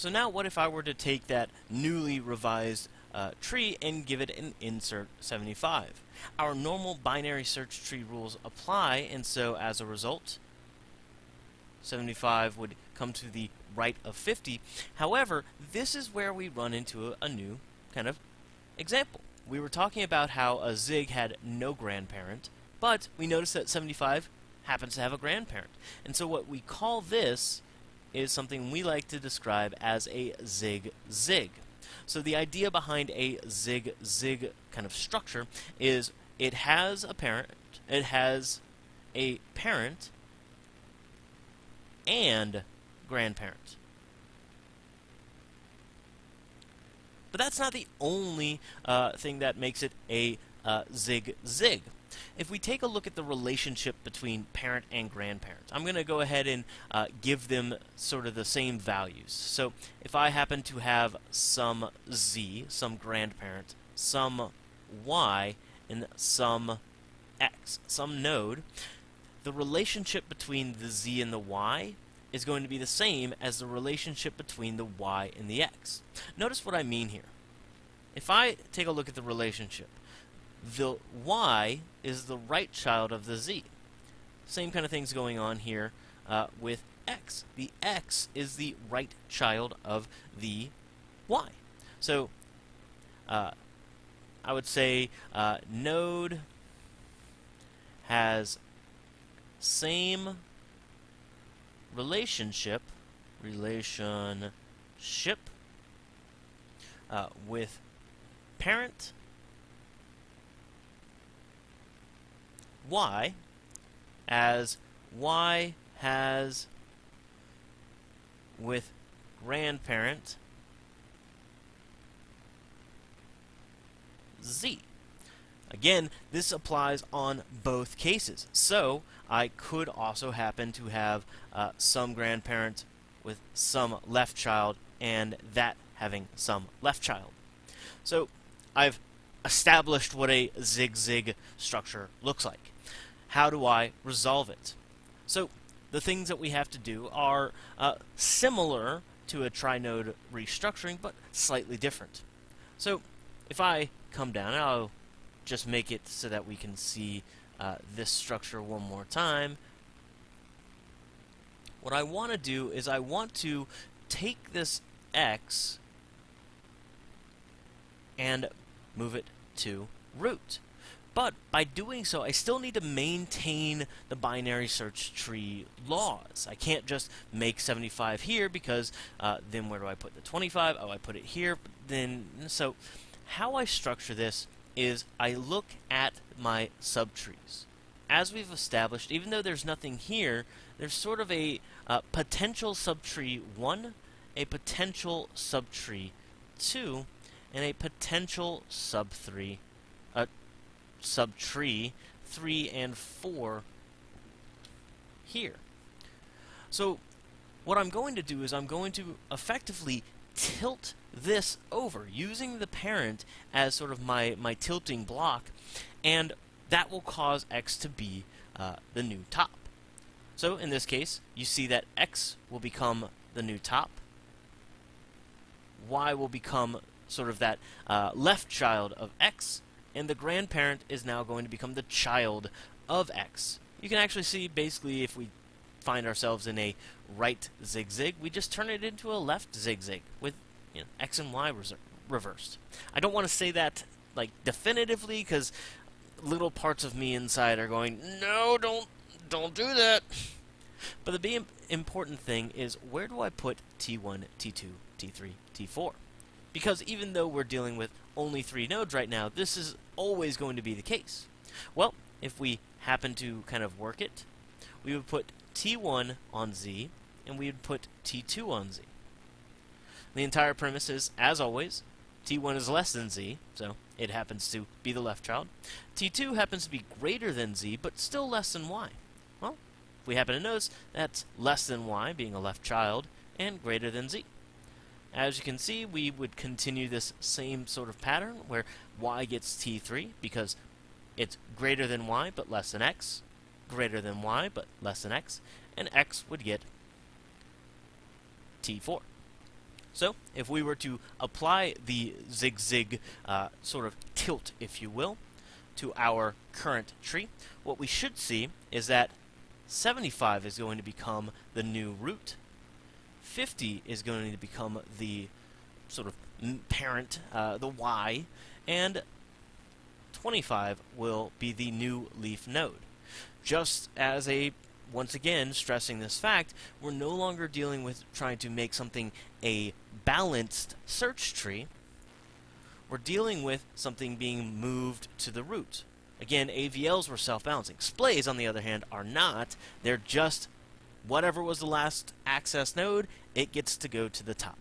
So now what if I were to take that newly revised uh, tree and give it an insert 75? Our normal binary search tree rules apply, and so as a result, 75 would come to the right of 50. However, this is where we run into a, a new kind of example. We were talking about how a zig had no grandparent, but we notice that 75 happens to have a grandparent. And so what we call this is something we like to describe as a zig-zig. So the idea behind a zig-zig kind of structure is it has a parent, it has a parent and grandparent. But that's not the only uh, thing that makes it a uh, zig-zig. If we take a look at the relationship between parent and grandparent, I'm going to go ahead and uh, give them sort of the same values. So if I happen to have some z, some grandparent, some y, and some x, some node, the relationship between the z and the y is going to be the same as the relationship between the y and the x. Notice what I mean here. If I take a look at the relationship, the y is the right child of the z. Same kind of things going on here uh, with x. The x is the right child of the y. So uh, I would say uh, node has same relationship relationship uh, with parent y as y has with grandparent z. Again, this applies on both cases. So, I could also happen to have uh, some grandparent with some left child and that having some left child. So, I've established what a zig-zig structure looks like. How do I resolve it? So, the things that we have to do are uh, similar to a trinode restructuring, but slightly different. So, if I come down, I'll just make it so that we can see uh, this structure one more time. What I want to do is I want to take this x and move it to root. But by doing so, I still need to maintain the binary search tree laws. I can't just make 75 here because uh, then where do I put the 25? Oh, I put it here. Then so how I structure this is I look at my subtrees. As we've established, even though there's nothing here, there's sort of a uh, potential subtree 1, a potential subtree 2, and a potential sub-3, uh, subtree 3 and 4 here. So what I'm going to do is I'm going to effectively tilt this over using the parent as sort of my, my tilting block and that will cause x to be uh, the new top. So in this case you see that x will become the new top y will become sort of that uh, left child of x and the grandparent is now going to become the child of x. You can actually see basically if we find ourselves in a right zig-zig, we just turn it into a left zig-zig with you know, X and Y reversed. I don't want to say that like definitively because little parts of me inside are going, no, don't, don't do that. But the important thing is where do I put T1, T2, T3, T4? Because even though we're dealing with only three nodes right now, this is always going to be the case. Well, if we happen to kind of work it, we would put T1 on Z, and we would put T2 on Z. The entire premise is, as always, T1 is less than Z, so it happens to be the left child. T2 happens to be greater than Z, but still less than Y. Well, if we happen to notice, that's less than Y, being a left child, and greater than Z. As you can see, we would continue this same sort of pattern, where Y gets T3, because it's greater than Y, but less than X, greater than Y, but less than X, and X would get T4. So, if we were to apply the zig-zig uh, sort of tilt, if you will, to our current tree, what we should see is that 75 is going to become the new root, 50 is going to become the sort of parent, uh, the y, and 25 will be the new leaf node. Just as a once again, stressing this fact, we're no longer dealing with trying to make something a balanced search tree. We're dealing with something being moved to the root. Again, AVLs were self-balancing. Splays, on the other hand, are not. They're just whatever was the last access node, it gets to go to the top.